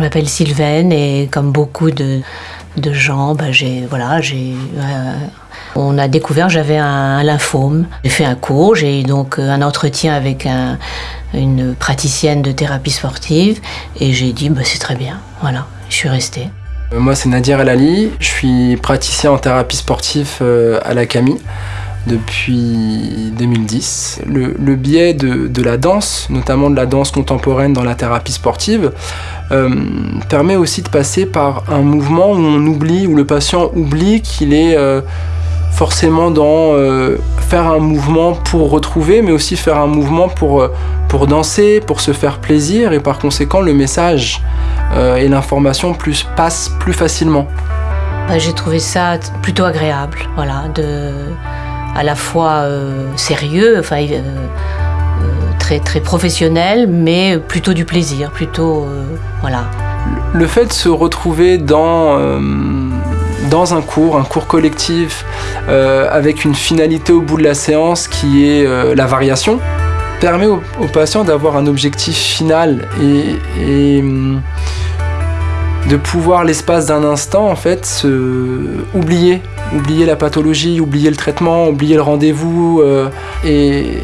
m'appelle Sylvaine et comme beaucoup de, de gens, bah, j'ai voilà, j'ai euh, on a découvert j'avais un, lymphome. J'ai fait un cours, j'ai donc euh, un entretien avec un, une praticienne de thérapie sportive et j'ai dit bah, c'est très bien. Voilà, je suis restée. Moi c'est Nadir El Ali, je suis praticien en thérapie sportive à la Camille depuis 2010. Le, biais de, la danse, notamment de la danse contemporaine dans la thérapie sportive, euh, permet aussi de passer par un mouvement où on oublie, où le patient oublie qu'il est euh, forcément dans euh, faire un mouvement pour retrouver, mais aussi faire un mouvement pour, pour danser, pour se faire plaisir, et par conséquent le message et l'information plus, passent plus facilement. J'ai trouvé ça plutôt agréable, voilà, à la fois euh, sérieux, enfin, euh, euh, très, très professionnel, mais plutôt du plaisir, plutôt. voilà. Le fait de se retrouver dans, dans un cours, un cours collectif, avec une finalité au bout de la séance qui est la variation, permet aux, patients d'avoir un objectif final et, et de pouvoir l'espace d'un instant en fait se oublier oublier la pathologie oublier le traitement oublier le rendez-vous euh, et,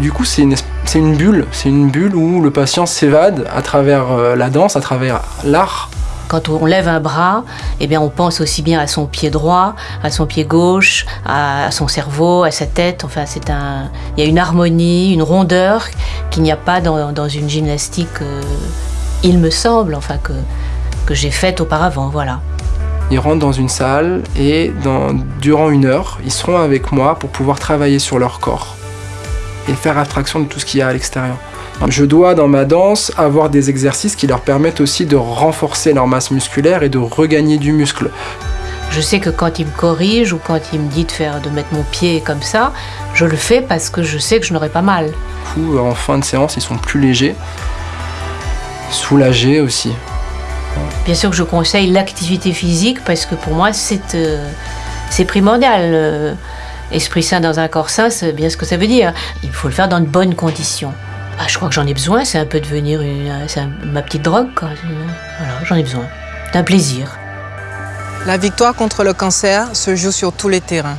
du coup c'est une, bulle c'est une bulle où le patient s'évade à travers euh, la danse à travers l'art quand on lève un bras, eh bien on pense aussi bien à son pied droit, à son pied gauche, à, son cerveau, à sa tête. Enfin, c'est un, il y a une harmonie, une rondeur qu'il n'y a pas dans, une gymnastique. Euh, il me semble, enfin que que j'ai faite auparavant, voilà. Ils rentrent dans une salle et dans, durant une heure, ils seront avec moi pour pouvoir travailler sur leur corps et faire abstraction de tout ce qu'il y a à l'extérieur. Je dois dans ma danse avoir des exercices qui leur permettent aussi de renforcer leur masse musculaire et de regagner du muscle. Je sais que quand il me corrige ou quand il me dit de faire de mettre mon pied comme ça, je le fais parce que je sais que je n'aurai pas mal. en fin de séance, ils sont plus légers, soulagés aussi. Bien sûr que je conseille l'activité physique parce que pour moi c'est euh, primordial. Euh, esprit sain dans un corps sain, c'est bien ce que ça veut dire. Il faut le faire dans de bonnes conditions. Ah, je crois que j'en ai besoin, c'est un peu devenir ma petite drogue. Voilà, j'en ai besoin. C'est un plaisir. La victoire contre le cancer se joue sur tous les terrains.